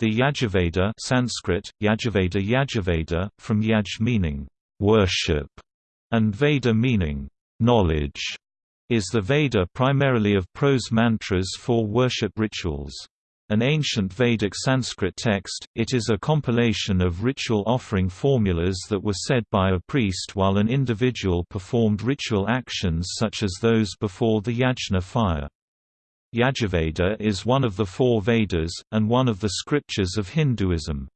The Yajurveda Sanskrit, Yajurveda Yajurveda, from yaj meaning worship, and Veda meaning knowledge, is the Veda primarily of prose mantras for worship rituals. An ancient Vedic Sanskrit text, it is a compilation of ritual offering formulas that were said by a priest while an individual performed ritual actions such as those before the yajna fire. Yajurveda is one of the four Vedas, and one of the scriptures of Hinduism.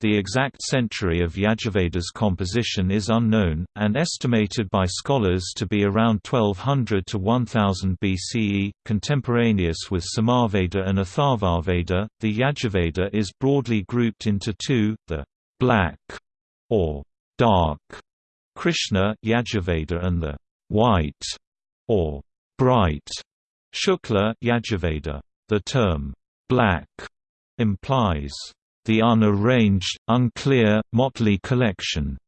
The exact century of Yajurveda's composition is unknown, and estimated by scholars to be around 1200 to 1000 BCE. Contemporaneous with Samaveda and Atharvaveda, the Yajurveda is broadly grouped into two the black or dark Krishna Yajurveda and the white or bright Shukla Yajurveda. The term black implies the unarranged, unclear, motley collection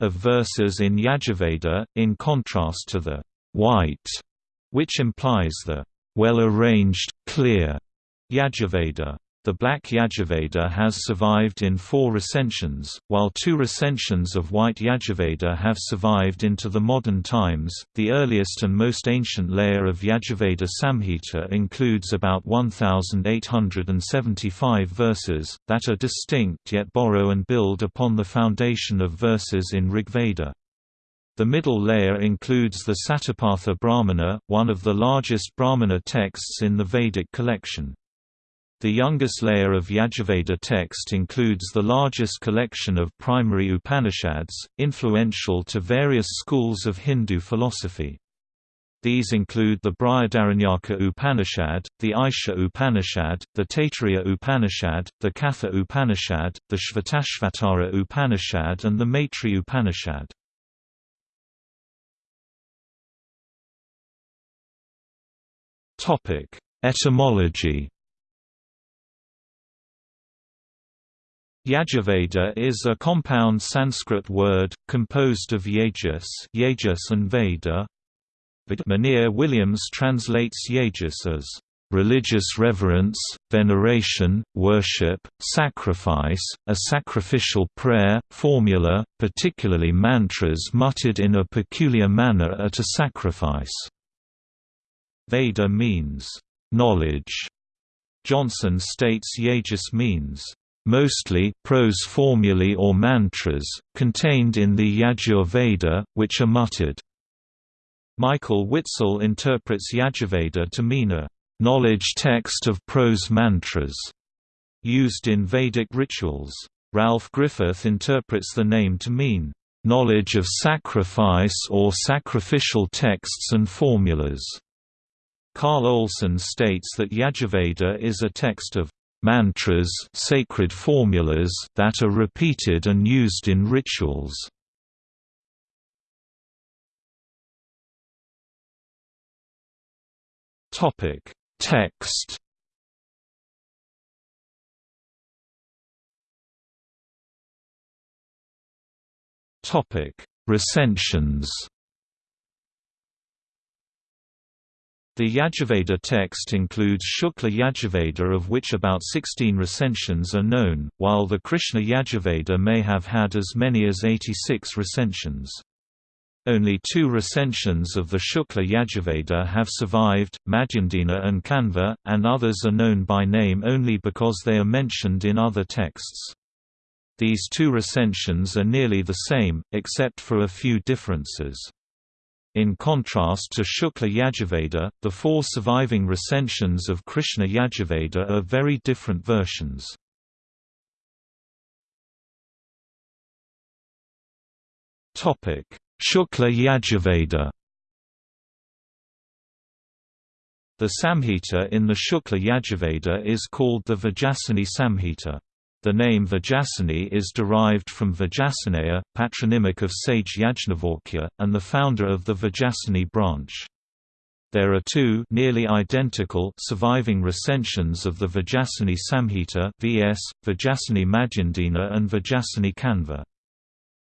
of verses in Yajurveda, in contrast to the white, which implies the well-arranged, clear Yajurveda. The Black Yajurveda has survived in four recensions, while two recensions of White Yajurveda have survived into the modern times. The earliest and most ancient layer of Yajurveda Samhita includes about 1,875 verses, that are distinct yet borrow and build upon the foundation of verses in Rigveda. The middle layer includes the Satapatha Brahmana, one of the largest Brahmana texts in the Vedic collection. The youngest layer of Yajurveda text includes the largest collection of primary Upanishads, influential to various schools of Hindu philosophy. These include the Brihadaranyaka Upanishad, the Isha Upanishad, the Taittiriya Upanishad, the Katha Upanishad, the Shvetashvatara Upanishad and the Maitri Upanishad. Etymology Yajurveda is a compound Sanskrit word, composed of Yajus, Yajus and Veda. Monier Williams translates Yajus as religious reverence, veneration, worship, sacrifice, a sacrificial prayer, formula, particularly mantras muttered in a peculiar manner at a sacrifice. Veda means knowledge. Johnson states Yajus means mostly prose formulae or mantras, contained in the Yajurveda, which are muttered. Michael Witzel interprets Yajurveda to mean a knowledge text of prose mantras used in Vedic rituals. Ralph Griffith interprets the name to mean knowledge of sacrifice or sacrificial texts and formulas. Carl Olson states that Yajurveda is a text of mantras sacred formulas that are repeated and used in rituals. Topic: Text. Topic: Recensions. The Yajurveda text includes Shukla Yajurveda of which about 16 recensions are known, while the Krishna Yajurveda may have had as many as 86 recensions. Only two recensions of the Shukla Yajurveda have survived, Madhyandina and Kanva, and others are known by name only because they are mentioned in other texts. These two recensions are nearly the same, except for a few differences. In contrast to Shukla Yajurveda, the four surviving recensions of Krishna Yajurveda are very different versions. Shukla Yajurveda The Samhita in the Shukla Yajurveda is called the Vajasaneyi Samhita. The name Vajasaneyi is derived from Vajasaneya, patronymic of sage Yajnavalkya, and the founder of the Vajasaneyi branch. There are two nearly identical surviving recensions of the Vajasaneyi Samhita vs. Vajasaneyi Madhyandina and Vajasaneyi Kanva.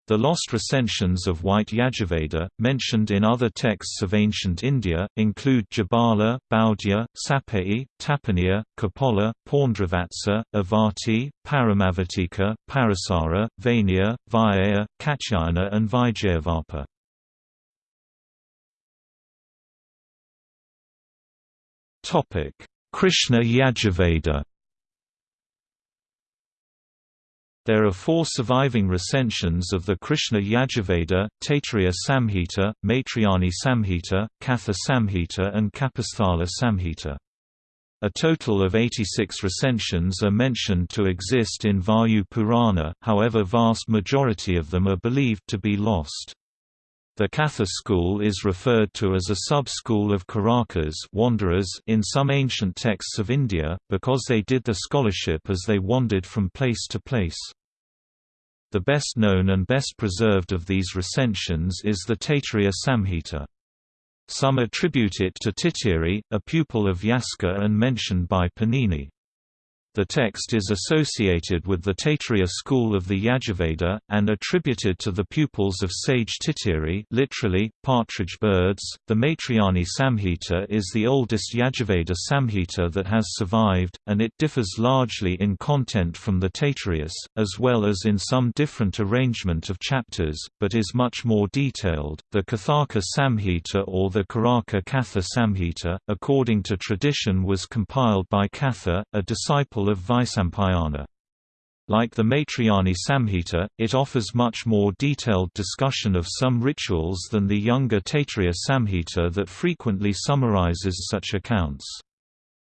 The lost recensions of White Yajurveda, mentioned in other texts of ancient India, include Jabala, Baudhya, Sapei, Tapaniya, Kapala, Paundravatsa, Avarti, Paramavatika, Parasara, Vainya, Vyaya, Katyayana and Vijayavapa. Krishna Yajurveda There are four surviving recensions of the Krishna Yajurveda, Taittiriya Samhita, Maitrayani Samhita, Katha Samhita and Kapasthala Samhita. A total of 86 recensions are mentioned to exist in Vayu Purana, however vast majority of them are believed to be lost. The Katha school is referred to as a sub-school of Karakas wanderers in some ancient texts of India, because they did the scholarship as they wandered from place to place. The best known and best preserved of these recensions is the Taittiriya Samhita. Some attribute it to Titiri, a pupil of Yaska and mentioned by Panini. The text is associated with the Taittiriya school of the Yajurveda, and attributed to the pupils of sage Titiri literally, partridge birds. The Maitrayani Samhita is the oldest Yajurveda Samhita that has survived, and it differs largely in content from the Taittiriya, as well as in some different arrangement of chapters, but is much more detailed. The Kathaka Samhita or the Karaka Katha Samhita, according to tradition was compiled by Katha, a disciple of Vaisampayana. Like the Maitrayani Samhita, it offers much more detailed discussion of some rituals than the younger Taittiriya Samhita that frequently summarizes such accounts.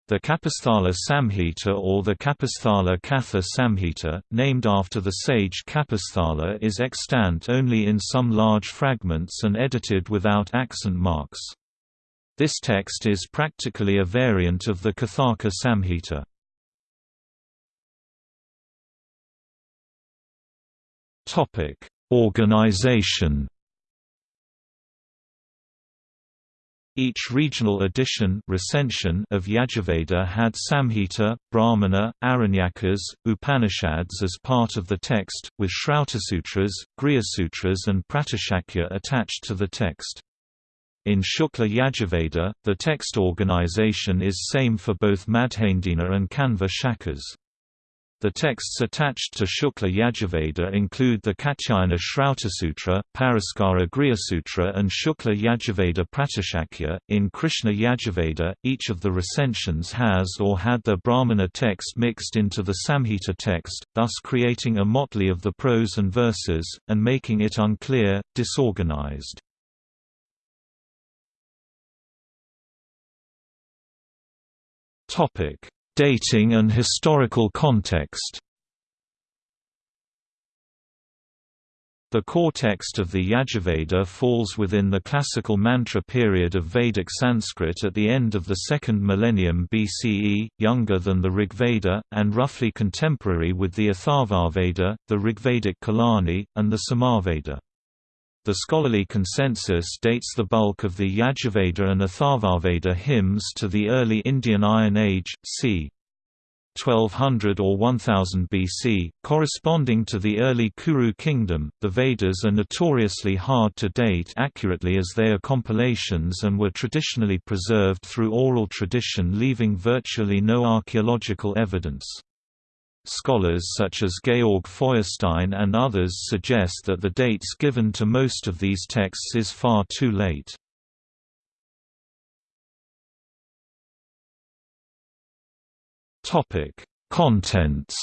The Kapasthala Samhita or the Kapasthala Katha Samhita, named after the sage Kapasthala is extant only in some large fragments and edited without accent marks. This text is practically a variant of the Kathaka Samhita. Topic: Organization. Each regional edition recension of Yajurveda had Samhita, Brahmana, Aranyakas, Upanishads as part of the text, with Sutras, Shrautasutras, Grihasutras and Pratishakya attached to the text. In Shukla Yajurveda, the text organization is same for both Madhyandina and Kanva Shakhas. The texts attached to Shukla Yajurveda include the Katyayana Shrautasutra, Paraskara Grihasutra, and Shukla Yajurveda Pratishakya. In Krishna Yajurveda, each of the recensions has or had the Brahmana text mixed into the Samhita text, thus creating a motley of the prose and verses, and making it unclear, disorganized. Topic Dating and historical context The core text of the Yajurveda falls within the classical mantra period of Vedic Sanskrit at the end of the second millennium BCE, younger than the Rigveda, and roughly contemporary with the Atharvaveda, the Rigvedic Khilani, and the Samaveda. The scholarly consensus dates the bulk of the Yajurveda and Atharvaveda hymns to the early Indian Iron Age, c. 1200 or 1000 BC, corresponding to the early Kuru kingdom. The Vedas are notoriously hard to date accurately as they are compilations and were traditionally preserved through oral tradition, leaving virtually no archaeological evidence. Scholars such as Georg Feuerstein and others suggest that the dates given to most of these texts is far too late. Topic: Contents.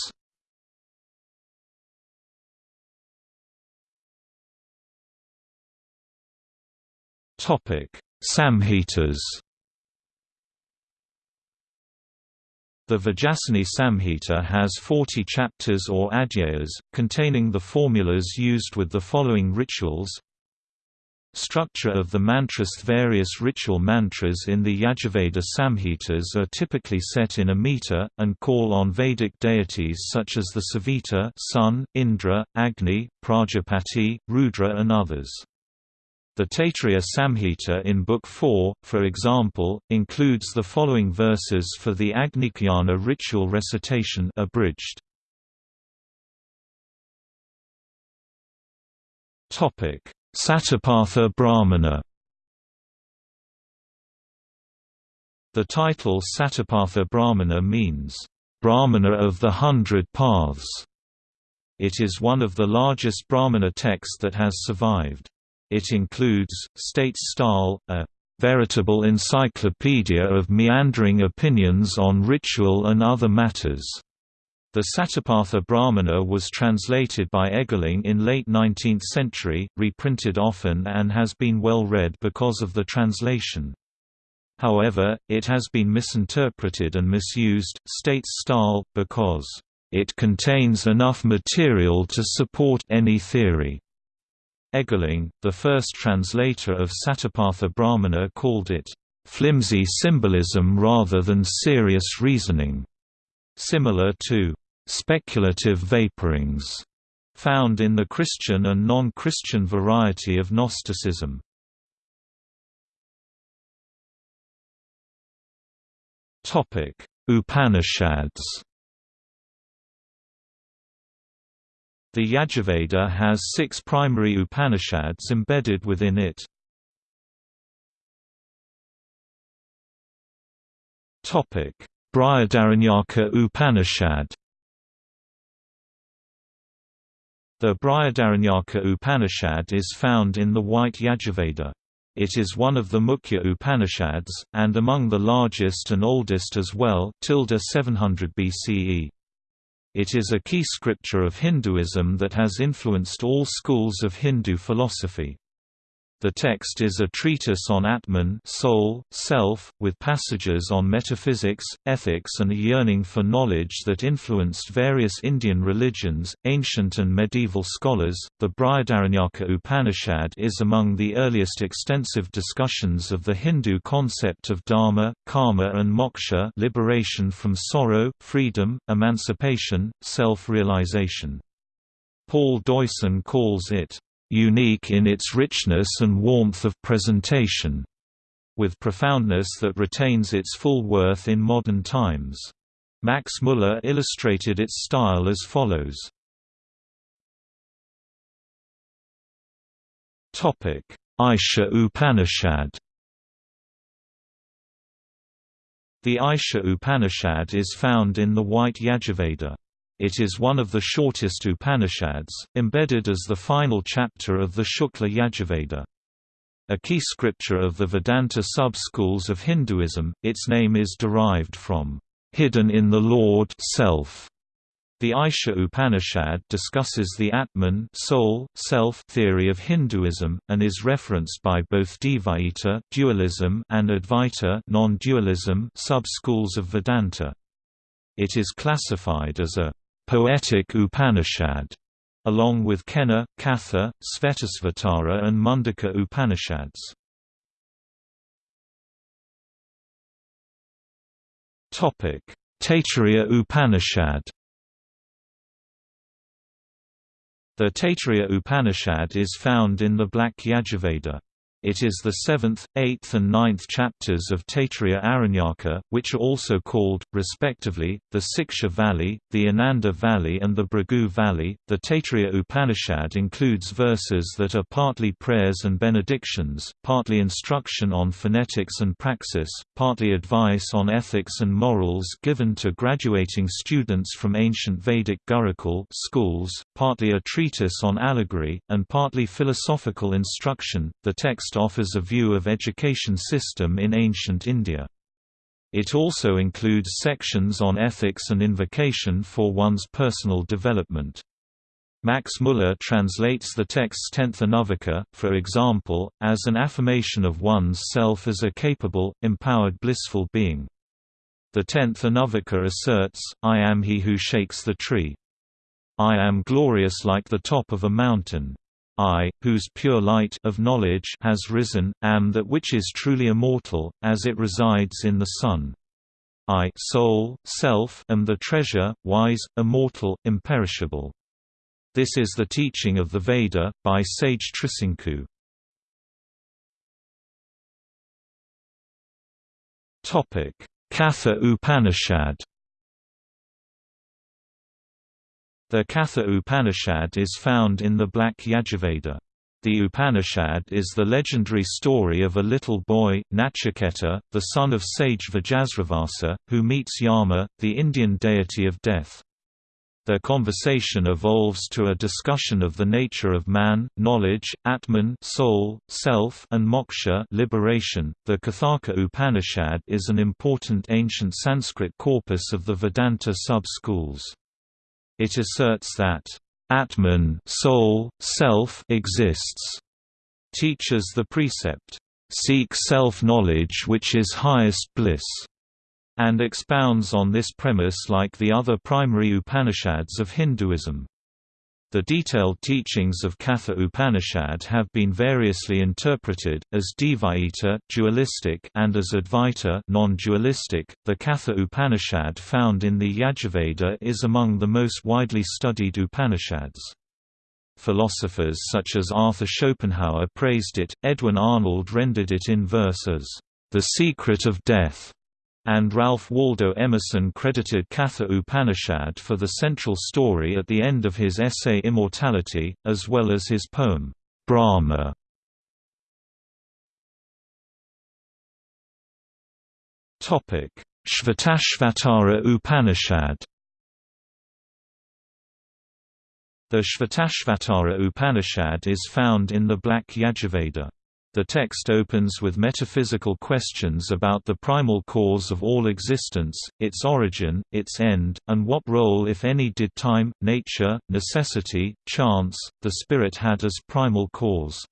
Topic: Samhitas. The Vajasaneyi Samhita has 40 chapters or adhyayas, containing the formulas used with the following rituals Structure of the mantras Various ritual mantras in the Yajurveda Samhitas are typically set in a meter, and call on Vedic deities such as the Savita sun, Indra, Agni, Prajapati, Rudra and others. The Taittiriya Samhita in Book 4, for example, includes the following verses for the Agnicayana ritual recitation abridged. Satapatha Brahmana The title Satapatha Brahmana means, "...brahmana of the hundred paths". It is one of the largest Brahmana texts that has survived. It includes, states Staal, a "...veritable encyclopedia of meandering opinions on ritual and other matters." The Satapatha Brahmana was translated by Eggeling in late 19th century, reprinted often and has been well read because of the translation. However, it has been misinterpreted and misused, states Staal, because it contains enough material to support any theory. Eggeling, the first translator of Satapatha Brahmana called it, "...flimsy symbolism rather than serious reasoning", similar to "...speculative vaporings", found in the Christian and non-Christian variety of Gnosticism. Upanishads. The Yajurveda has six primary Upanishads embedded within it. Brihadaranyaka Upanishad. The Brihadaranyaka Upanishad is found in the White Yajurveda. It is one of the Mukhya Upanishads, and among the largest and oldest as well 700 BCE. It is a key scripture of Hinduism that has influenced all schools of Hindu philosophy. The text is a treatise on Atman soul, self, with passages on metaphysics, ethics and a yearning for knowledge that influenced various Indian religions, ancient and medieval scholars. The Brihadaranyaka Upanishad is among the earliest extensive discussions of the Hindu concept of dharma, karma and moksha liberation from sorrow, freedom, emancipation, self-realization. Paul Deussen calls it unique in its richness and warmth of presentation, with profoundness that retains its full worth in modern times. Max Muller illustrated its style as follows. Isha Upanishad The Isha Upanishad is found in the White Yajurveda. It is one of the shortest Upanishads, embedded as the final chapter of the Shukla Yajurveda. A key scripture of the Vedanta sub-schools of Hinduism, its name is derived from, "...hidden in the Lord self". The Isha Upanishad discusses the Atman soul, self theory of Hinduism, and is referenced by both Dvaita dualism and Advaita non-dualism sub-schools of Vedanta. It is classified as a poetic Upanishad, along with Kena, Katha, Svetasvatara and Mundaka Upanishads. Taittiriya Upanishad The Taittiriya Upanishad is found in the Black Yajurveda. It is the seventh, eighth and ninth chapters of Taittiriya Aranyaka, which are also called, respectively, the Siksha Valli, the Ananda Valli and the Bhrigu Valli. The Taittiriya Upanishad includes verses that are partly prayers and benedictions, partly instruction on phonetics and praxis, partly advice on ethics and morals given to graduating students from ancient Vedic Gurukul schools, partly a treatise on allegory, and partly philosophical instruction. The text offers a view of education system in ancient India. It also includes sections on ethics and invocation for one's personal development. Max Muller translates the text's tenth Anuvaka, for example, as an affirmation of one's self as a capable, empowered blissful being. The tenth Anuvaka asserts, I am he who shakes the tree. I am glorious like the top of a mountain. I, whose pure light of knowledge has risen, am that which is truly immortal, as it resides in the sun. I soul, self, am the treasure, wise, immortal, imperishable. This is the teaching of the Veda, by sage Trisanku. Katha Upanishad The Katha Upanishad is found in the Black Yajurveda. The Upanishad is the legendary story of a little boy, Nachiketa, the son of sage Vajasravasa, who meets Yama, the Indian deity of death. Their conversation evolves to a discussion of the nature of man, knowledge, Atman, soul, self, and moksha, liberation. The Kathaka Upanishad is an important ancient Sanskrit corpus of the Vedanta sub-schools. It asserts that Atman, soul, self exists, teaches the precept, seek self-knowledge which is highest bliss and expounds on this premise like the other primary Upanishads of Hinduism. The detailed teachings of Katha Upanishad have been variously interpreted, as Dvaita dualistic and as Advaita non-dualistic. The Katha Upanishad found in the Yajurveda is among the most widely studied Upanishads. Philosophers such as Arthur Schopenhauer praised it, Edwin Arnold rendered it in verse as, "...the secret of death." And Ralph Waldo Emerson credited Katha Upanishad for the central story at the end of his essay Immortality, as well as his poem, Brahma. Shvetashvatara Upanishad The Shvetashvatara Upanishad is found in the Black Yajurveda. The text opens with metaphysical questions about the primal cause of all existence, its origin, its end, and what role if any did time, nature, necessity, chance, the spirit had as primal cause.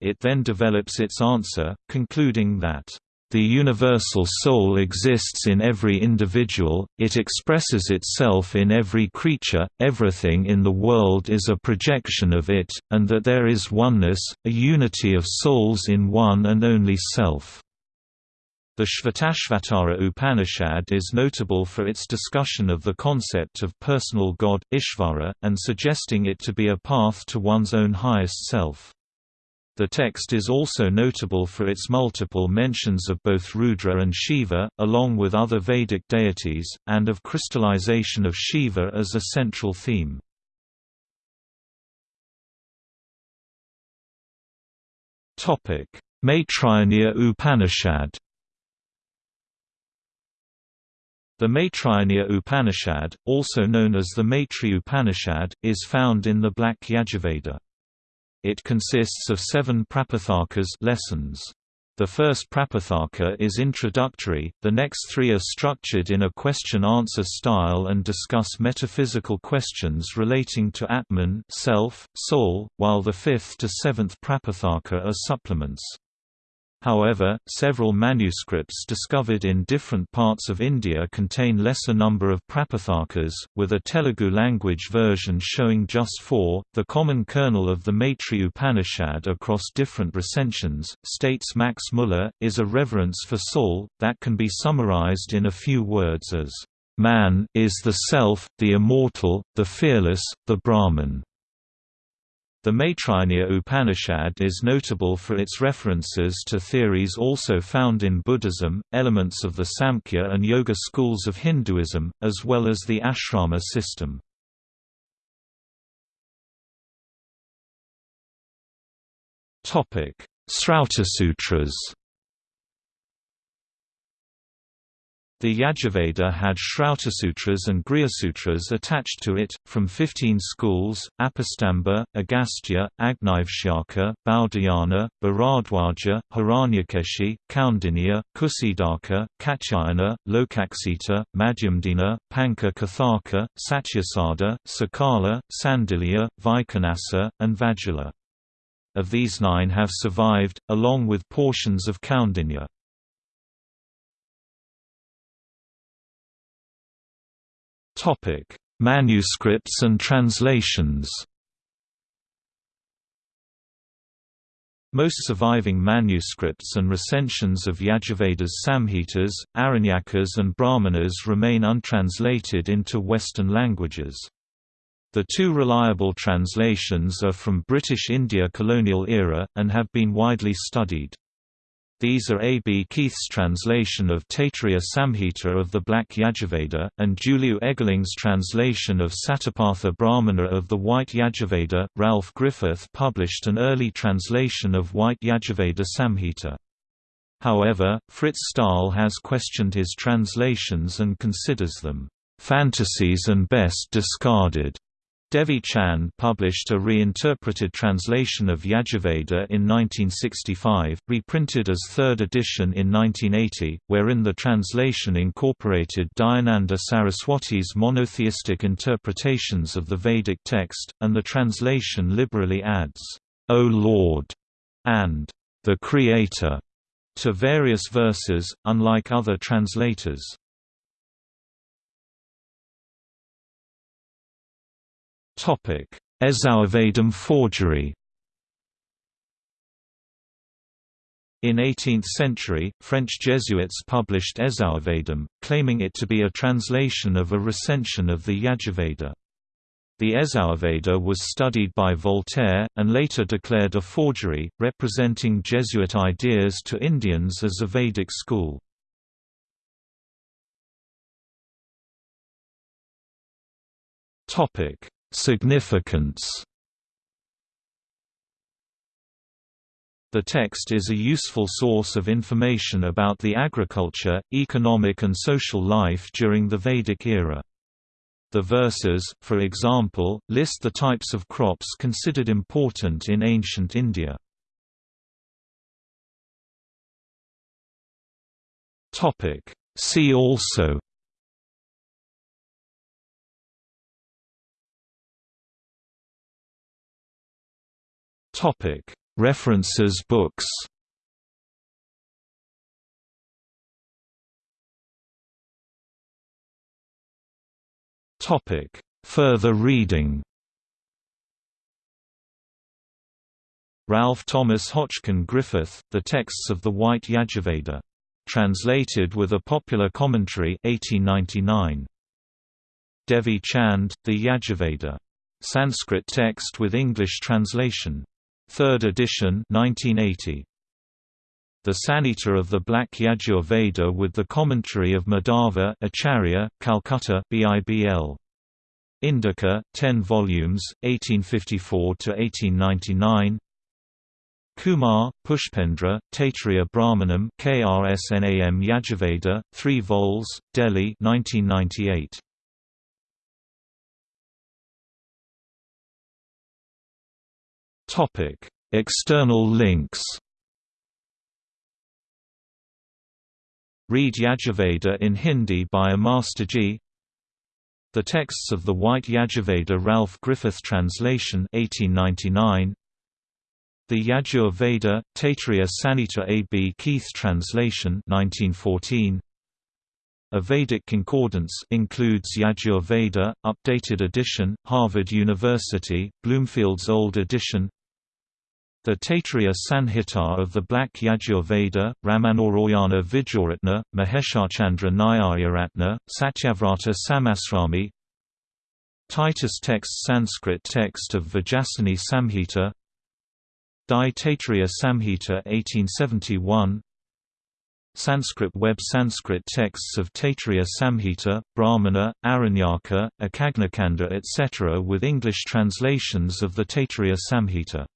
It then develops its answer, concluding that the universal soul exists in every individual, it expresses itself in every creature, everything in the world is a projection of it, and that there is oneness, a unity of souls in one and only self. The Shvetashvatara Upanishad is notable for its discussion of the concept of personal God, Ishvara, and suggesting it to be a path to one's own highest self. The text is also notable for its multiple mentions of both Rudra and Shiva, along with other Vedic deities, and of crystallization of Shiva as a central theme. Maitrayaniya Upanishad The Maitrayaniya Upanishad, also known as the Maitri Upanishad, is found in the Black Yajurveda. It consists of seven prapathakas lessons. The first prapathaka is introductory, the next three are structured in a question-answer style and discuss metaphysical questions relating to Atman self, soul, while the fifth to seventh prapathaka are supplements. However, several manuscripts discovered in different parts of India contain lesser number of prapathakas, with a Telugu language version showing just four. The common kernel of the Maitri Upanishad across different recensions, states Max Muller, is a reverence for soul, that can be summarized in a few words as, Man is the self, the immortal, the fearless, the Brahman. The Maitrayaniya Upanishad is notable for its references to theories also found in Buddhism, elements of the Samkhya and Yoga schools of Hinduism, as well as the ashrama system. Srauta Sutras. The Yajurveda had Shrautasutras and Grihasutras attached to it, from 15 schools, Apastamba, Agastya, Agnivshyaka, Baudhayana, Bharadwaja, Hiranyakeshi, Kaundinya, Kusidaka, Katyayana, Lokaksita, Madhyamdina, Panka Kathaka, Satyasada, Sakala, Sandilya, Vaikhanasa, and Vajula. Of these nine have survived, along with portions of Kaundinya. Topic: Manuscripts and translations. Most surviving manuscripts and recensions of Yajurveda's Samhitas, Aranyakas and Brahmanas remain untranslated into Western languages. The two reliable translations are from British India colonial era, and have been widely studied. These are A. B. Keith's translation of Taittiriya Samhita of the Black Yajurveda, and Juliu Eggeling's translation of Satapatha Brahmana of the White Yajurveda. Ralph Griffith published an early translation of White Yajurveda Samhita. However, Frits Staal has questioned his translations and considers them fantasies and best discarded. Devi Chand published a reinterpreted translation of Yajurveda in 1965, reprinted as third edition in 1980, wherein the translation incorporated Dayananda Saraswati's monotheistic interpretations of the Vedic text, and the translation liberally adds, O Lord, and the Creator, to various verses, unlike other translators. Ezourvedam forgery In 18th century, French Jesuits published Ezourvedam, claiming it to be a translation of a recension of the Yajurveda. The Ezourvedam was studied by Voltaire, and later declared a forgery, representing Jesuit ideas to Indians as a Vedic school. Significance The text is a useful source of information about the agriculture, economic and social life during the Vedic era. The verses, for example, list the types of crops considered important in ancient India. See also References Books Topic Further reading Ralph Thomas Hotchkin Griffith, The Texts of the White Yajurveda. Translated with a Popular Commentary 1899. Devi Chand, The Yajurveda. Sanskrit text with English translation. Third edition 1980. The Samhita of the Black Yajur Veda with the commentary of Madhava Acharya, Calcutta BIBL. Indica, 10 volumes, 1854–1899 Kumar, Pushpendra, Taittiriya Brahmanam KRSNAM Yajurveda, 3 vols, Delhi 1998. Topic: External links. Read Yajurveda in Hindi by a Masterji. The texts of the White Yajurveda Ralph Griffith translation 1899. The Yajur Veda, Taittiriya Samhita A. B. Keith translation 1914. A Vedic concordance includes Yajur Veda, updated edition, Harvard University, Bloomfield's old edition the Taittiriya Sanhita of the Black Yajur-Veda, Ramanarayana Vijayaratna, Maheshachandra Nyayaratna, Satyavrata Samasrami. Titus text Sanskrit text of Vajasaneyi Samhita. Dai Taittiriya Samhita 1871 Sanskrit web Sanskrit texts of Taittiriya Samhita, Brahmana, Aranyaka, Akagnakanda etc. with English translations of the Taittiriya Samhita